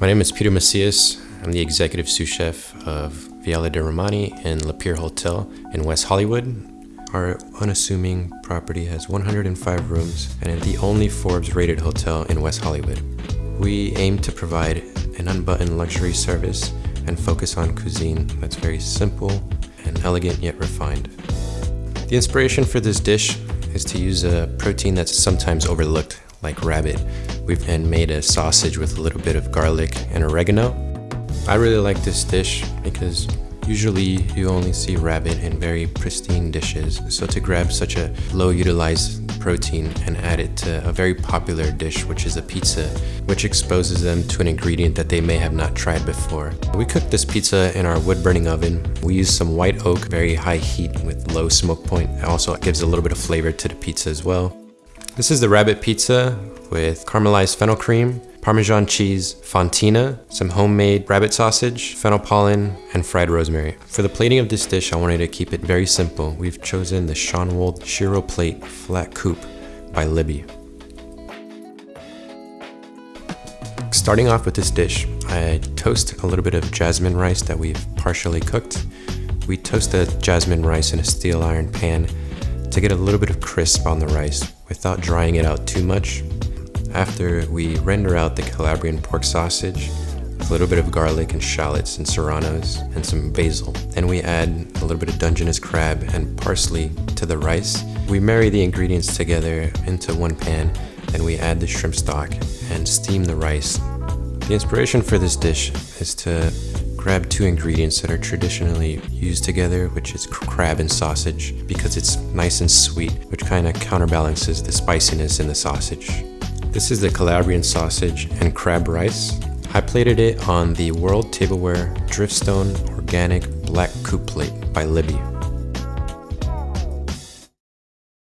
My name is Peter Macias. I'm the executive sous chef of Viale dei Romani in La Peer Hotel in West Hollywood. Our unassuming property has 105 rooms and is the only Forbes rated hotel in West Hollywood. We aim to provide an unbuttoned luxury service and focus on cuisine that's very simple and elegant yet refined. The inspiration for this dish is to use a protein that's sometimes overlooked, like rabbit. We've then made a sausage with a little bit of garlic and oregano. I really like this dish because usually you only see rabbit in very pristine dishes. So to grab such a low utilized protein and add it to a very popular dish, which is a pizza, which exposes them to an ingredient that they may have not tried before. We cooked this pizza in our wood burning oven. We used some white oak, very high heat with low smoke point. It also gives a little bit of flavor to the pizza as well. This is the rabbit pizza with caramelized fennel cream, Parmesan cheese, fontina, some homemade rabbit sausage, fennel pollen, and fried rosemary. For the plating of this dish, I wanted to keep it very simple. We've chosen the Schonwald Shiro Plate Flat Coupe by Libbey. Starting off with this dish, I toast a little bit of jasmine rice that we've partially cooked. We toast the jasmine rice in a steel iron pan to get a little bit of crisp on the rice without drying it out too much. After we render out the Calabrian pork sausage, a little bit of garlic and shallots and serranos and some basil. Then we add a little bit of Dungeness crab and parsley to the rice. We marry the ingredients together into one pan, then we add the shrimp stock and steam the rice. The inspiration for this dish is to grab two ingredients that are traditionally used together, which is crab and sausage, because it's nice and sweet, which kind of counterbalances the spiciness in the sausage. This is the Calabrian sausage and crab rice. I plated it on the World Tableware Driftstone Organic Black Coupe Plate by Libbey.